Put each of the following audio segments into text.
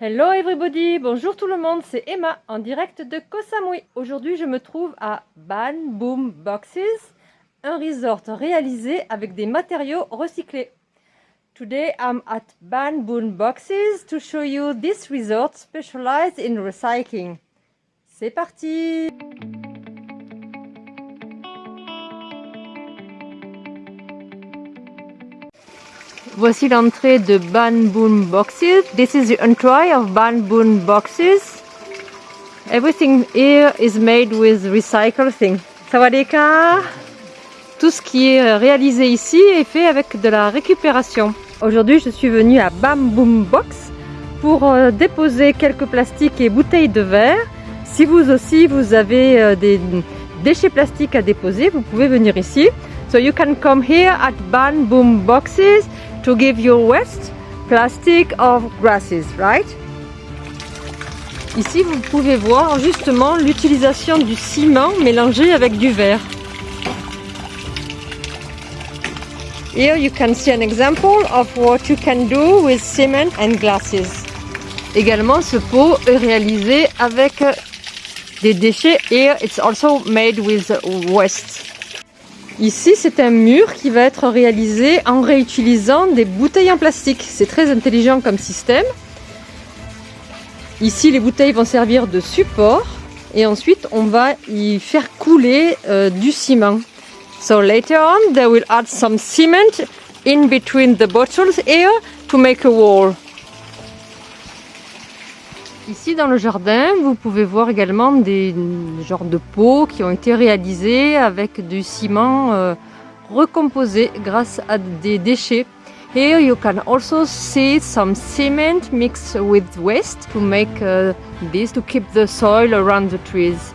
Hello everybody, bonjour tout le monde, c'est Emma en direct de Koh Samui. Aujourd'hui je me trouve à Ban Boom Boxes, un resort réalisé avec des matériaux recyclés. Today I'm at Ban Boom Boxes to show you this resort specialized in recycling. C'est parti Voici l'entrée de Ban Boon Boxes. This is the entry of Ban Boon Boxes. Everything here is made with recycled things. Sawadeka Tout ce qui est réalisé ici est fait avec de la récupération. Aujourd'hui, je suis venue à Bam Boom Box pour euh, déposer quelques plastiques et bouteilles de verre. Si vous aussi, vous avez euh, des déchets plastiques à déposer, vous pouvez venir ici. So you can come here at Ban Boom Boxes to give your waste plastic of grasses, right? Ici, vous pouvez voir justement l'utilisation du ciment mélangé avec du verre. Here you can see an example of what you can do with cement and glasses. Également, ce pot est réalisé avec des déchets. Here it's also made with waste. Ici, c'est un mur qui va être réalisé en réutilisant des bouteilles en plastique. C'est très intelligent comme système. Ici, les bouteilles vont servir de support et ensuite, on va y faire couler euh, du ciment. So later on, they will add some cement in between the bottles here to make a wall. Ici dans le jardin, vous pouvez voir également des genres de pots qui ont été réalisés avec du ciment euh, recomposé grâce à des déchets. Here you can also see some cement mixed with waste to make uh, this to keep the soil around the trees.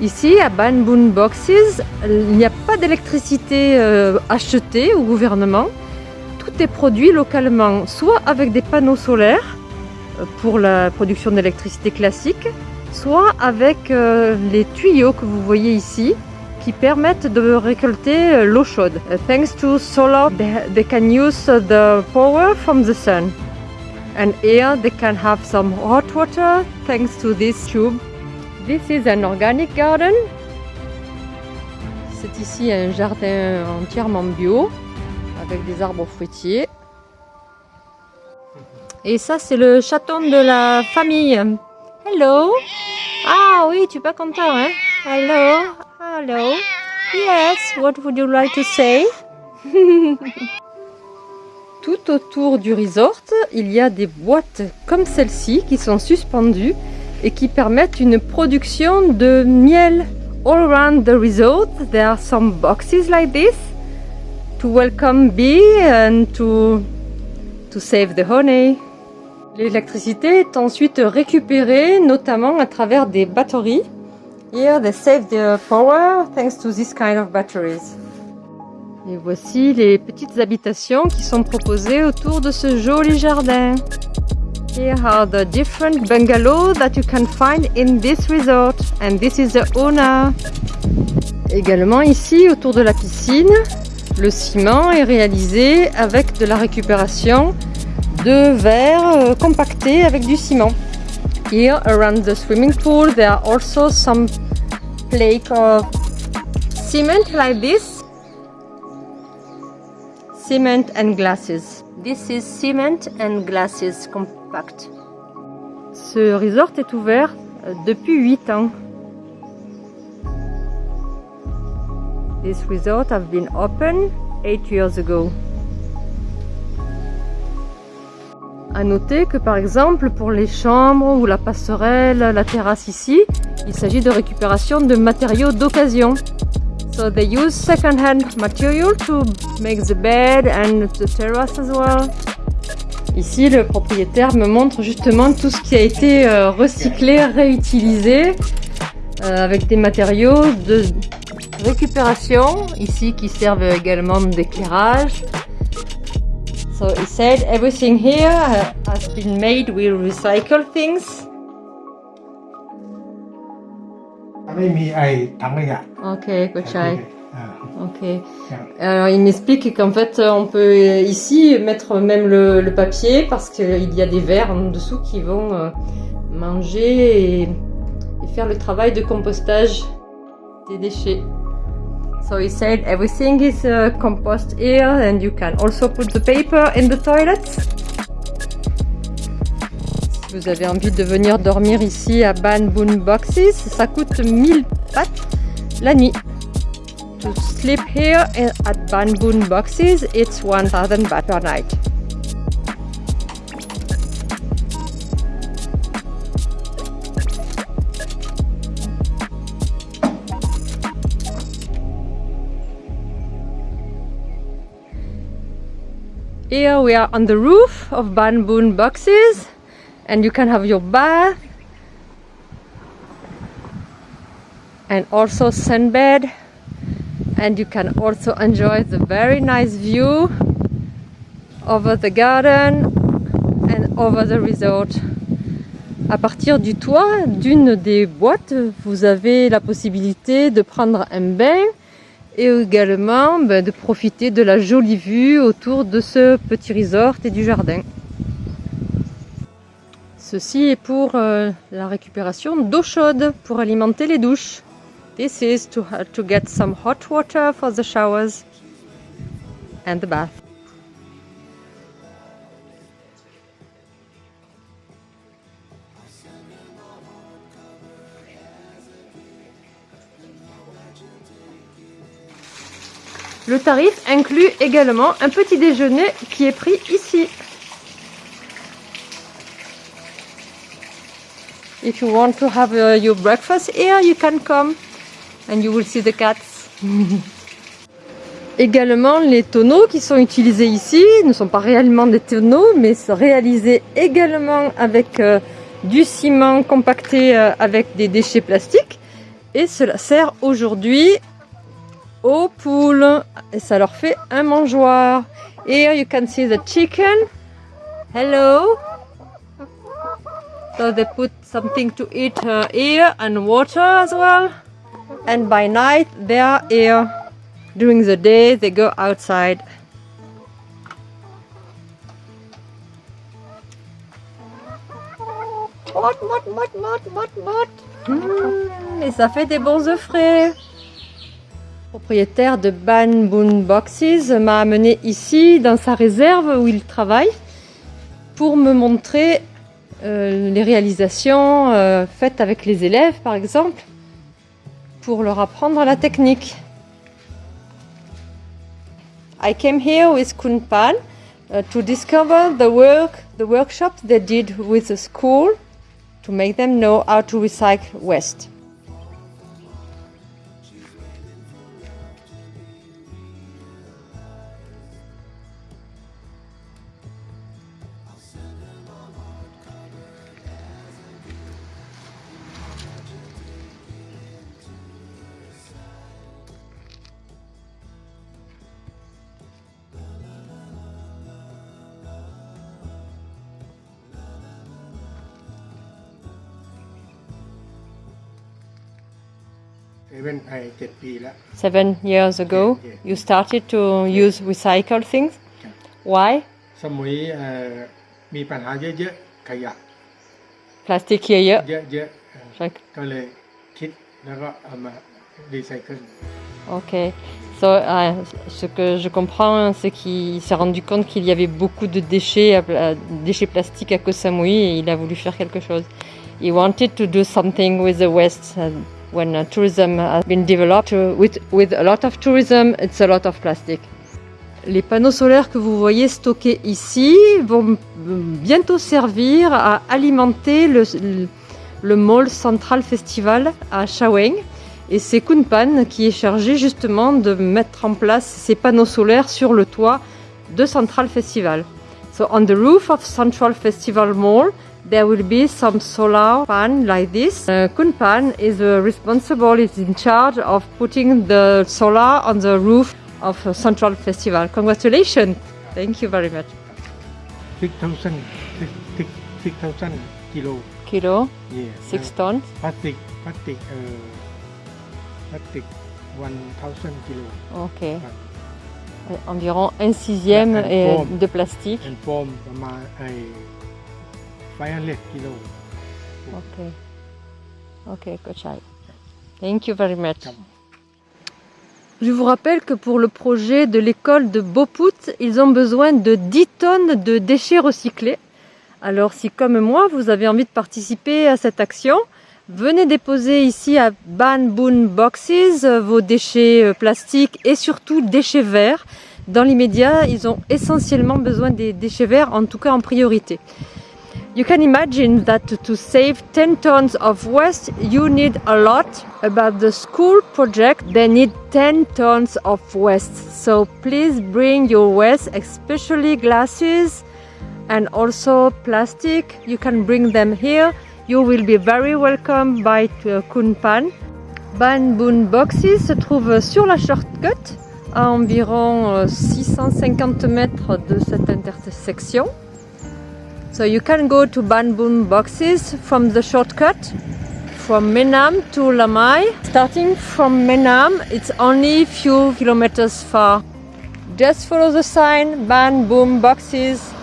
Ici à Banboon Boxes, il n'y a pas d'électricité euh, achetée au gouvernement. Tout est produit localement, soit avec des panneaux solaires, pour la production d'électricité classique, soit avec euh, les tuyaux que vous voyez ici qui permettent de récolter euh, l'eau chaude. Uh, thanks to solar, they can use the power from the sun. And here they can have some hot water thanks to this tube. This is an organic garden. C'est ici un jardin entièrement bio avec des arbres fruitiers. Et ça, c'est le chaton de la famille. Hello? Ah oui, tu pas content, hein? Hello? Hello? Yes, what would you like to say? Tout autour du resort, il y a des boîtes comme celle-ci qui sont suspendues et qui permettent une production de miel. All around the resort, there are some boxes like this to welcome bee and to, to save the honey. L'électricité est ensuite récupérée, notamment à travers des batteries. Here they save the power thanks to this kind of batteries. Et voici les petites habitations qui sont proposées autour de ce joli jardin. Here are the different bungalows that you can find in this resort. And this is the owner. Également ici, autour de la piscine, le ciment est réalisé avec de la récupération de verre euh, compacté avec du ciment. Here around the swimming pool there are also some flake of cement like this. Cement and glasses. This is cement and glasses compact. Ce resort est ouvert euh, depuis 8 ans. This resort have been open 8 years ago. À noter que par exemple pour les chambres ou la passerelle, la terrasse ici, il s'agit de récupération de matériaux d'occasion. So they use second-hand material to make the bed and the terrace as well. Ici, le propriétaire me montre justement tout ce qui a été euh, recyclé, réutilisé, euh, avec des matériaux de récupération, ici qui servent également d'éclairage, So he said everything here has been made with recycled things. ไม่มีไอ้ถังขยะ Okay, good try. อ่า Ok. ครับ Alors il m'explique qu'en fait on peut euh, ici mettre même le, le papier parce qu'il y a des vers en dessous qui vont euh, manger et, et faire le travail de compostage des déchets. So he said everything is uh, compost here and you can also put the paper in the toilets. Si vous avez envie de venir dormir ici à Ban Boon Boxes, ça coûte 1000 bahts la nuit. To sleep here at Ban Boon Boxes, it's 1000 baht per night. Here we are on the roof of Ban Boxes, and you can have your bath and also sunbed and you can also enjoy the very nice view over the garden and over the resort. À partir du toit d'une des boîtes, vous avez la possibilité de prendre un bain et également ben, de profiter de la jolie vue autour de ce petit resort et du jardin. Ceci est pour euh, la récupération d'eau chaude pour alimenter les douches. This is to, to get some hot water for the showers and the bath. Le tarif inclut également un petit déjeuner qui est pris ici. If you want to have uh, your breakfast here, you can come and you will see the cats. Également, les tonneaux qui sont utilisés ici ne sont pas réellement des tonneaux, mais sont réalisés également avec euh, du ciment compacté euh, avec des déchets plastiques. Et cela sert aujourd'hui aux poules. Et ça leur fait un mangeoire. Here you can see the chicken. Hello. So they put something to eat uh, here and water as well. And by night they are here. During the day they go outside. Mot, mot, mot, mot, mot, mot. Mmh, et ça fait des bons œufs frais. Propriétaire de Ban Boon Boxes m'a amené ici dans sa réserve où il travaille pour me montrer euh, les réalisations euh, faites avec les élèves par exemple pour leur apprendre la technique. I came here with Kunpan uh, to discover the work, the workshops they did with the school to make them know how to recycle waste. ซเว่นไอเจ็ดปีแล้ว Seven years ago, Yeah, yeah. you started to use recycled things. Why? สมุยเอ่อมีปัญหาเยอะๆ ขยะ Plastic here, yeah. เยอะๆเอ่อ Like, ก็เลยคิดแล้วก็เอามารีไซเคิล Ok. So, euh, ce que je comprends, c'est qu'il s'est rendu compte qu'il y avait beaucoup de déchets, euh, déchets plastiques à Koh Samui et il a voulu faire quelque chose. He wanted to do something with the waste. uh, when uh, tourism has been developed, with, with a lot of tourism, it's a lot of plastic. Les panneaux solaires que vous voyez stockés ici vont bientôt servir à alimenter le, le Mall Central Festival à Shaweng. Et c'est Kunpan qui est chargé justement de mettre en place ces panneaux solaires sur le toit de Central Festival. So on the roof of Central Festival Mall, there will be some solar pan like this. Uh, Kunpan is uh, responsible, is in charge of putting the solar on the roof of Central Festival. Congratulations! Thank you very much. 6,000 six, six, six thousand kilo. Kilo? Yeah. 6 uh, tons? Plastic, plastic, uh, plastic 1,000 kilo. Ok. Uh, environ 1 sixième yeah, de plastique. Eh, 500 kilo Ok. Ok, Kochai. Thank you very much. Je vous rappelle que pour le projet de l'école de Boput, ils ont besoin de 10 tonnes de déchets recyclés. Alors si comme moi, vous avez envie de participer à cette action, venez déposer ici à Ban Boon Boxes euh, vos déchets euh, plastiques et surtout déchets verts. Dans l'immédiat, ils ont essentiellement besoin des déchets verts, en tout cas en priorité. You can imagine that to save 10 tons of waste, you need a lot. About the school project, they need 10 tons of waste. So please bring your waste, especially glasses and also plastic. You can bring them here. You will be very welcome by Kunpan. Ban Boon Boxes se trouve sur la shortcut, à environ euh, 650 mètres de cette intersection. So you can go to Ban Boon Boxes from the shortcut from Menam to Lamai. Starting from Menam, it's only few kilometers far. Just follow the sign Ban Boom Boxes.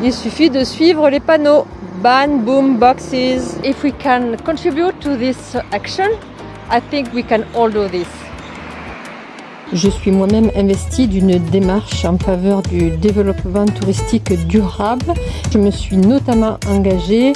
Il suffit de suivre les panneaux Ban Boom Boxes. If we can contribute to this action, I think we can all do this. Je suis moi-même investie d'une démarche en faveur du développement touristique durable. Je me suis notamment engagée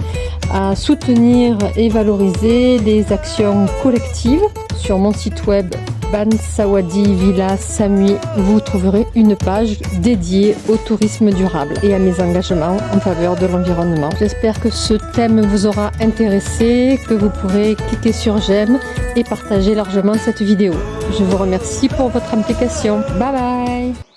à soutenir et valoriser les actions collectives. Sur mon site web Bansawadi Villa Samui, vous trouverez une page dédiée au tourisme durable et à mes engagements en faveur de l'environnement. J'espère que ce thème vous aura intéressé, que vous pourrez cliquer sur j'aime et partager largement cette vidéo. Je vous remercie pour votre implication. Bye bye